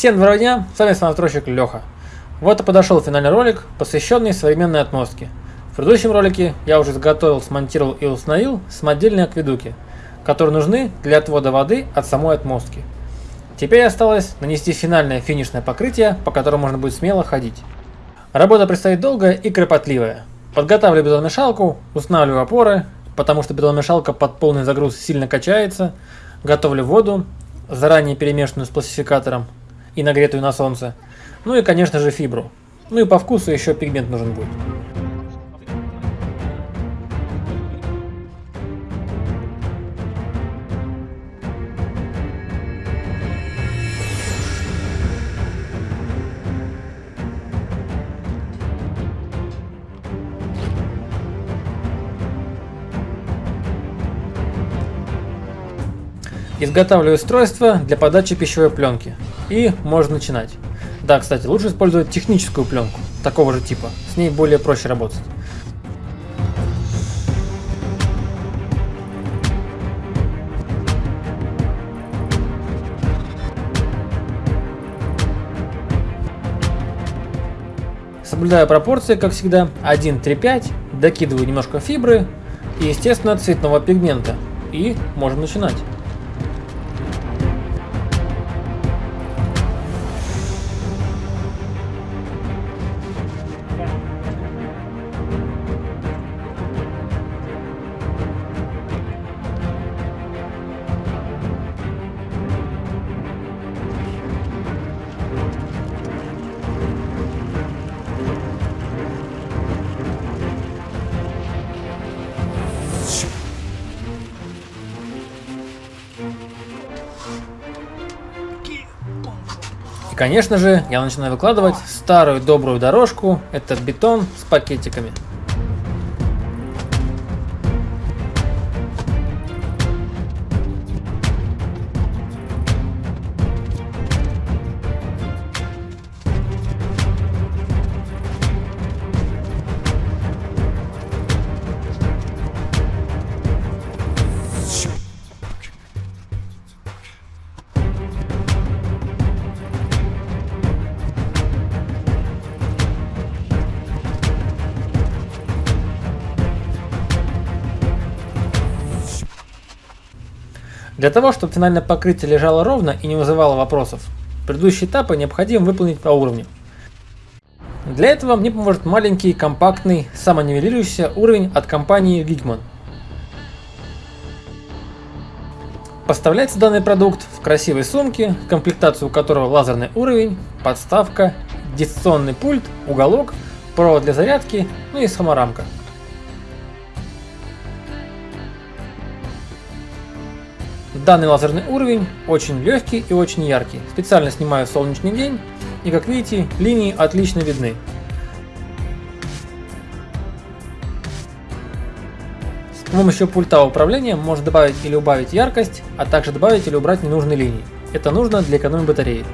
Всем доброго дня, с вами настройщик Леха. Вот и подошел финальный ролик, посвященный современной отмостке. В предыдущем ролике я уже изготовил, смонтировал и установил самодельные акведуки, которые нужны для отвода воды от самой отмостки. Теперь осталось нанести финальное финишное покрытие, по которому можно будет смело ходить. Работа предстоит долгая и кропотливая. Подготавливаю бетономешалку, устанавливаю опоры, потому что бетономешалка под полный загруз сильно качается, готовлю воду, заранее перемешанную с пластификатором и нагретую на солнце, ну и конечно же фибру. Ну и по вкусу еще пигмент нужен будет. Изготавливаю устройство для подачи пищевой пленки. И можно начинать. Да, кстати, лучше использовать техническую пленку, такого же типа. С ней более проще работать. Соблюдаю пропорции, как всегда, 1-3-5, докидываю немножко фибры и, естественно, цветного пигмента. И можем начинать. Конечно же, я начинаю выкладывать старую добрую дорожку, это бетон с пакетиками. Для того, чтобы финальное покрытие лежало ровно и не вызывало вопросов, предыдущие этапы необходимо выполнить по уровню. Для этого мне поможет маленький, компактный, самонивелирующийся уровень от компании Wigman. Поставляется данный продукт в красивой сумке, комплектацию которого лазерный уровень, подставка, дистанционный пульт, уголок, провод для зарядки, ну и саморамка. Данный лазерный уровень очень легкий и очень яркий. Специально снимаю солнечный день, и как видите, линии отлично видны. С помощью пульта управления можно добавить или убавить яркость, а также добавить или убрать ненужные линии. Это нужно для экономии батареи.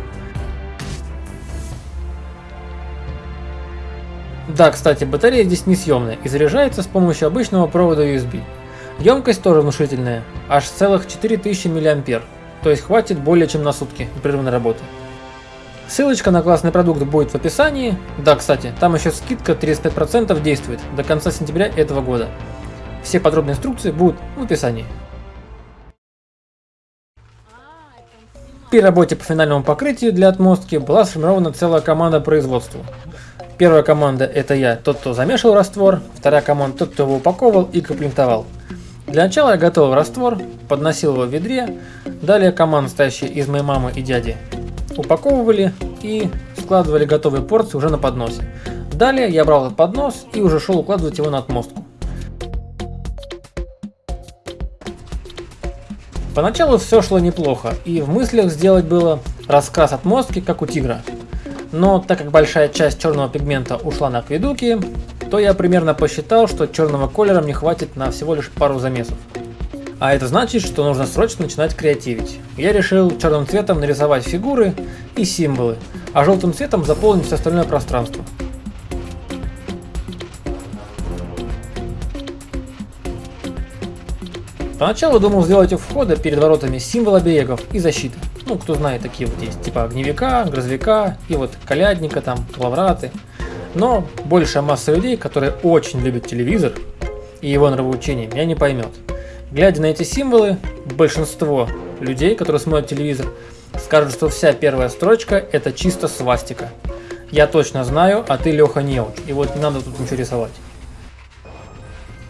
Да, кстати, батарея здесь несъемная и заряжается с помощью обычного провода USB. Емкость тоже внушительная, аж целых 4000 мА, то есть хватит более чем на сутки непрерывной работы. Ссылочка на классный продукт будет в описании. Да, кстати, там еще скидка 35% действует до конца сентября этого года. Все подробные инструкции будут в описании. При работе по финальному покрытию для отмостки была сформирована целая команда производства. Первая команда это я, тот, кто замешивал раствор, вторая команда тот, кто его упаковывал и комплектовал. Для начала я готовил раствор, подносил его в ведре, далее команда, стоящая из моей мамы и дяди, упаковывали и складывали готовые порции уже на подносе. Далее я брал этот поднос и уже шел укладывать его на отмостку. Поначалу все шло неплохо, и в мыслях сделать было раскрас отмостки, как у тигра. Но так как большая часть черного пигмента ушла на акведуки, то я примерно посчитал, что черного колера мне хватит на всего лишь пару замесов. А это значит, что нужно срочно начинать креативить. Я решил черным цветом нарисовать фигуры и символы, а желтым цветом заполнить все остальное пространство. Поначалу думал сделать у входа перед воротами символ оберегов и защиты. Ну, кто знает, такие вот есть, типа огневика, грозовика и вот колядника, там, лавраты. Но большая масса людей, которые очень любят телевизор и его нравоучение, меня не поймет. Глядя на эти символы, большинство людей, которые смотрят телевизор, скажут, что вся первая строчка это чисто свастика. Я точно знаю, а ты, Леха, неуч, и вот не надо тут ничего рисовать.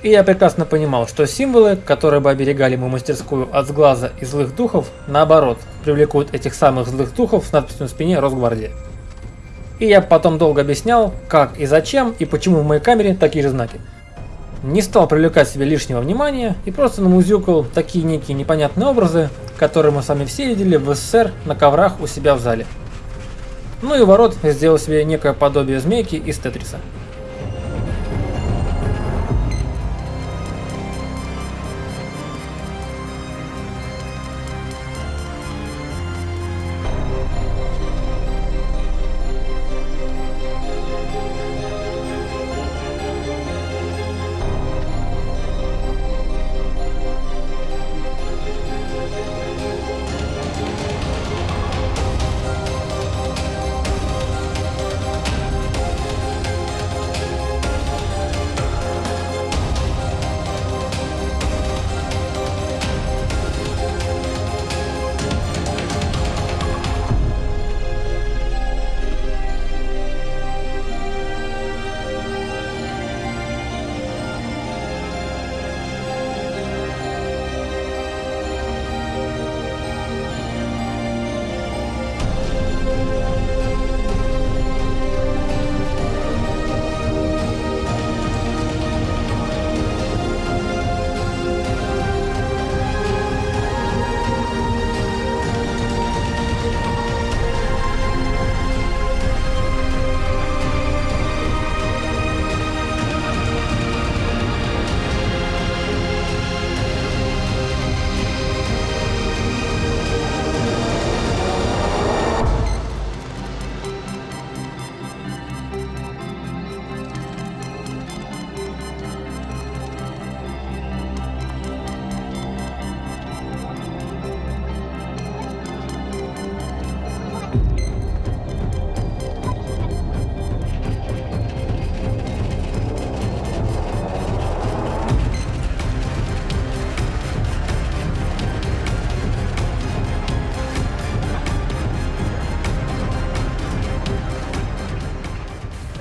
И я прекрасно понимал, что символы, которые бы оберегали мою мастерскую от сглаза и злых духов, наоборот, привлекут этих самых злых духов с надписью на спине Росгвардия. И я потом долго объяснял, как и зачем, и почему в моей камере такие же знаки. Не стал привлекать себе лишнего внимания и просто намузюкал такие некие непонятные образы, которые мы сами все видели в СССР на коврах у себя в зале. Ну и ворот сделал себе некое подобие змейки из Тетриса.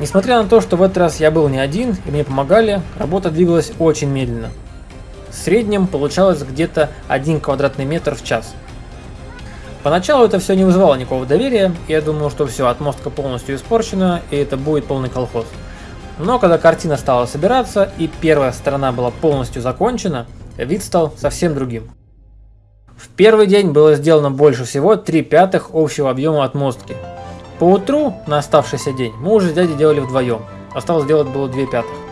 Несмотря на то, что в этот раз я был не один и мне помогали, работа двигалась очень медленно. В среднем получалось где-то 1 квадратный метр в час. Поначалу это все не вызывало никакого доверия, я думал, что все, отмостка полностью испорчена, и это будет полный колхоз. Но когда картина стала собираться, и первая сторона была полностью закончена, вид стал совсем другим. В первый день было сделано больше всего 3 пятых общего объема отмостки, по утру на оставшийся день мы уже с дядей делали вдвоем. Осталось сделать было две пятых.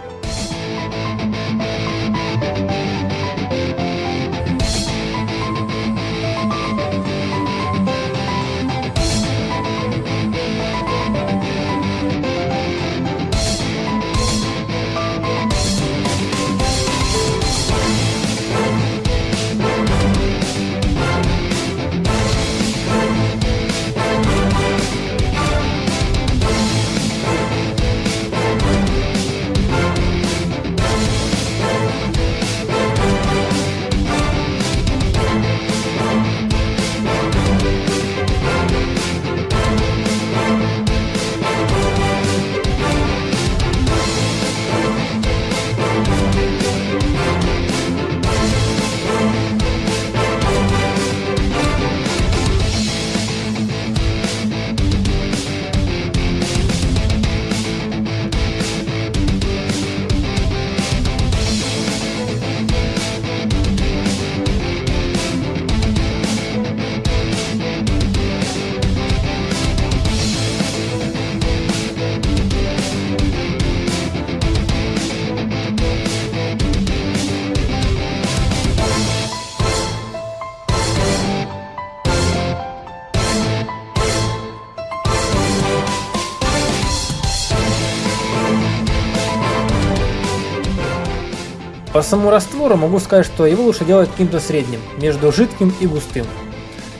По самому раствору могу сказать, что его лучше делать каким-то средним, между жидким и густым.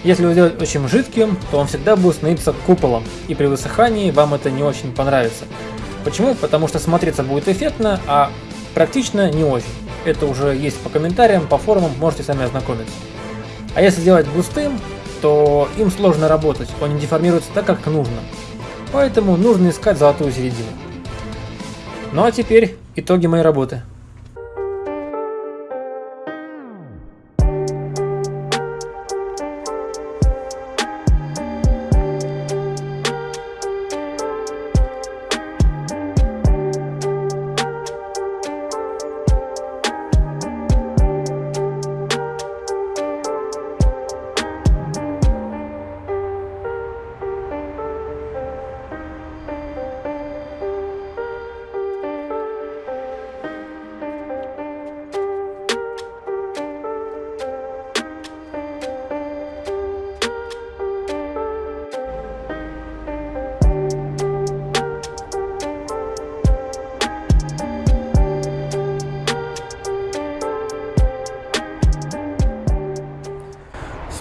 Если его сделать очень жидким, то он всегда будет становиться куполом, и при высыхании вам это не очень понравится. Почему? Потому что смотреться будет эффектно, а практично не очень. Это уже есть по комментариям, по форумам, можете сами ознакомиться. А если сделать густым, то им сложно работать, он не деформируется так, как нужно. Поэтому нужно искать золотую середину. Ну а теперь итоги моей работы.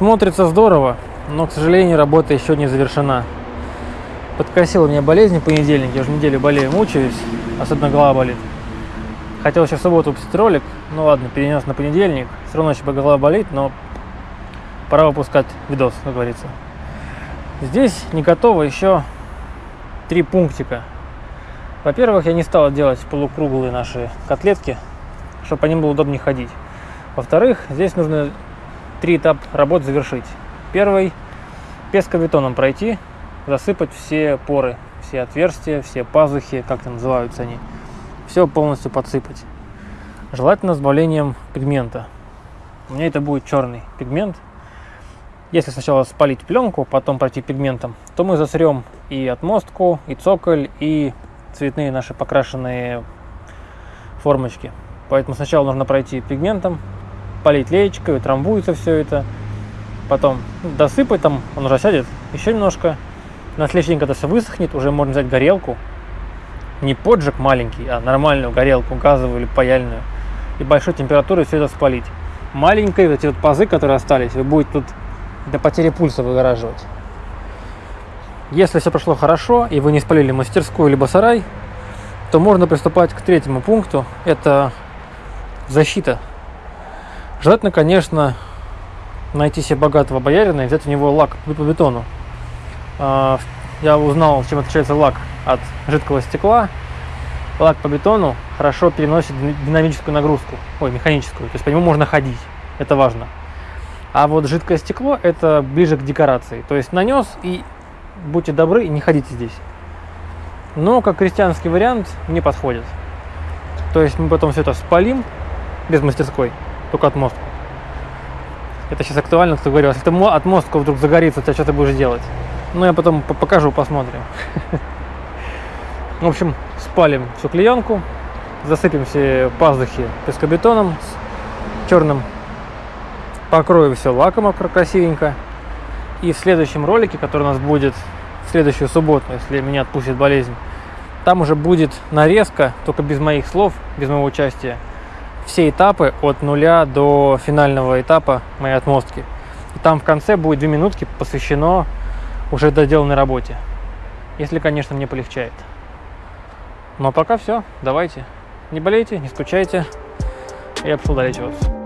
Смотрится здорово, но, к сожалению, работа еще не завершена. Подкосила меня болезнь в понедельник, я уже неделю болею, мучаюсь, особенно голова болит. Хотел еще в субботу выпустить ролик, ну ладно, перенес на понедельник, все равно еще голова болит, но пора выпускать видос, как говорится. Здесь не готово еще три пунктика. Во-первых, я не стал делать полукруглые наши котлетки, чтобы по ним было удобнее ходить. Во-вторых, здесь нужно три этапа работ завершить. Первый – пескобетоном пройти, засыпать все поры, все отверстия, все пазухи, как там называются они, все полностью подсыпать. Желательно с добавлением пигмента. У меня это будет черный пигмент. Если сначала спалить пленку, потом пройти пигментом, то мы засрем и отмостку, и цоколь, и цветные наши покрашенные формочки. Поэтому сначала нужно пройти пигментом, полить леечкой, утрамбуется все это. Потом досыпать там, он уже сядет, еще немножко. На следующий день, когда все высохнет, уже можно взять горелку. Не поджиг маленький, а нормальную горелку, газовую или паяльную. И большой температурой все это спалить. Маленькие вот эти вот пазы, которые остались, вы будете тут до потери пульса выгораживать. Если все прошло хорошо, и вы не спалили мастерскую либо сарай, то можно приступать к третьему пункту. Это защита Желательно, конечно, найти себе богатого боярина и взять у него лак по бетону. А, я узнал, чем отличается лак от жидкого стекла. Лак по бетону хорошо переносит динамическую нагрузку, ой, механическую, то есть по нему можно ходить, это важно. А вот жидкое стекло это ближе к декорации, то есть нанес и будьте добры не ходите здесь. Но как крестьянский вариант не подходит. То есть мы потом все это спалим без мастерской, только отмостку. Это сейчас актуально, кто говорил, если ты отмостку вдруг загорится, тебя что ты будешь делать? Ну, я потом покажу, посмотрим. В общем, спалим всю клеенку, засыпем все пазухи пескобетоном черным, покроем все лаком красивенько. И в следующем ролике, который у нас будет в следующую субботу, если меня отпустит болезнь, там уже будет нарезка, только без моих слов, без моего участия, все этапы от нуля до финального этапа моей отмостки. И там в конце будет две минутки посвящено уже доделанной работе. Если, конечно, мне полегчает. Ну а пока все, давайте. Не болейте, не скучайте. Я пошел долечиваться.